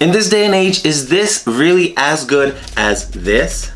In this day and age, is this really as good as this?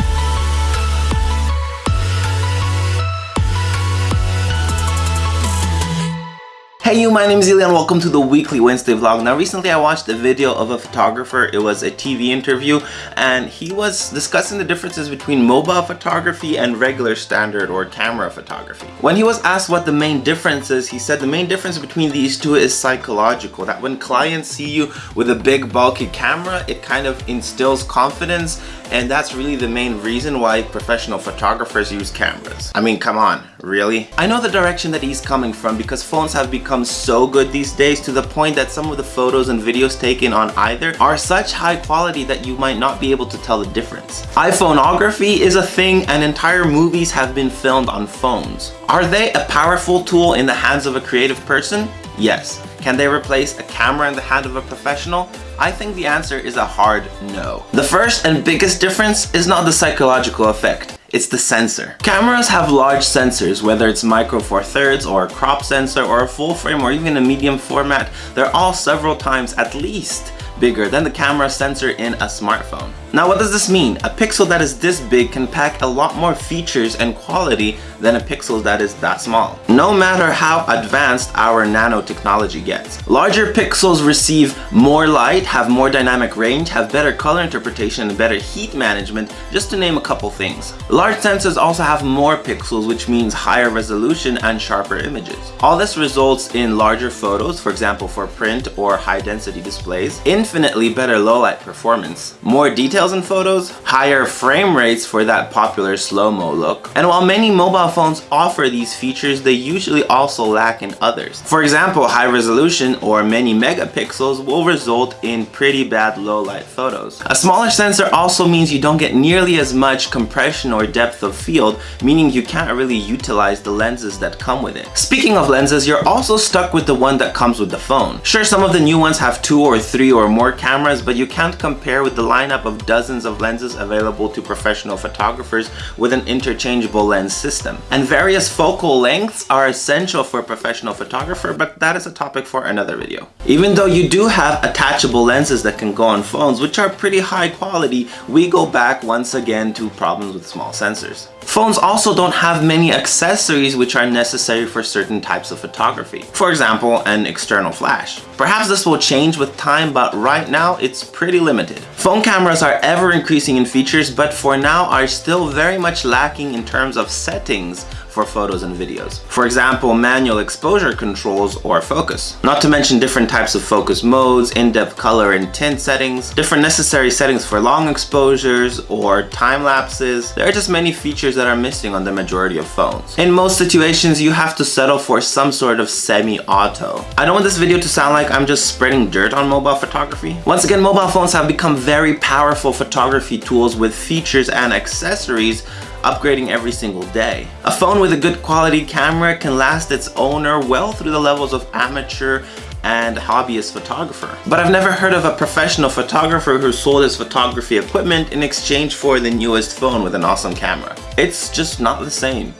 Hey you, my name is Ilya and welcome to the weekly Wednesday vlog. Now recently I watched a video of a photographer, it was a TV interview and he was discussing the differences between mobile photography and regular standard or camera photography. When he was asked what the main difference is, he said the main difference between these two is psychological. That when clients see you with a big bulky camera, it kind of instills confidence and that's really the main reason why professional photographers use cameras. I mean, come on, really? I know the direction that he's coming from because phones have become so good these days to the point that some of the photos and videos taken on either are such high quality that you might not be able to tell the difference. iPhoneography is a thing and entire movies have been filmed on phones. Are they a powerful tool in the hands of a creative person? Yes. Can they replace a camera in the hand of a professional? I think the answer is a hard no. The first and biggest difference is not the psychological effect. It's the sensor. Cameras have large sensors, whether it's micro four thirds or a crop sensor or a full frame or even a medium format, they're all several times at least bigger than the camera sensor in a smartphone. Now what does this mean? A pixel that is this big can pack a lot more features and quality than a pixel that is that small. No matter how advanced our nanotechnology gets. Larger pixels receive more light, have more dynamic range, have better color interpretation and better heat management, just to name a couple things. Large sensors also have more pixels which means higher resolution and sharper images. All this results in larger photos, for example for print or high density displays, infinitely better low light performance, more details in photos, higher frame rates for that popular slow-mo look. And while many mobile phones offer these features, they usually also lack in others. For example, high resolution or many megapixels will result in pretty bad low light photos. A smaller sensor also means you don't get nearly as much compression or depth of field, meaning you can't really utilize the lenses that come with it. Speaking of lenses, you're also stuck with the one that comes with the phone. Sure, some of the new ones have two or three or more cameras, but you can't compare with the lineup of dozens of lenses available to professional photographers with an interchangeable lens system. And various focal lengths are essential for a professional photographer, but that is a topic for another video. Even though you do have attachable lenses that can go on phones, which are pretty high quality, we go back once again to problems with small sensors. Phones also don't have many accessories which are necessary for certain types of photography. For example, an external flash. Perhaps this will change with time, but right now it's pretty limited. Phone cameras are ever increasing in features, but for now are still very much lacking in terms of settings for photos and videos. For example, manual exposure controls or focus. Not to mention different types of focus modes, in-depth color and tint settings, different necessary settings for long exposures or time lapses. There are just many features that are missing on the majority of phones. In most situations, you have to settle for some sort of semi-auto. I don't want this video to sound like I'm just spreading dirt on mobile photography. Once again, mobile phones have become very powerful photography tools with features and accessories upgrading every single day. A phone with a good quality camera can last its owner well through the levels of amateur and hobbyist photographer. But I've never heard of a professional photographer who sold his photography equipment in exchange for the newest phone with an awesome camera. It's just not the same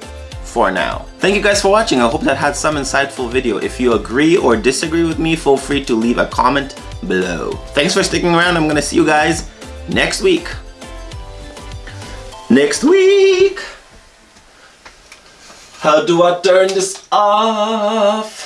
for now. Thank you guys for watching. I hope that had some insightful video. If you agree or disagree with me, feel free to leave a comment below. Thanks for sticking around. I'm gonna see you guys next week next week. How do I turn this off?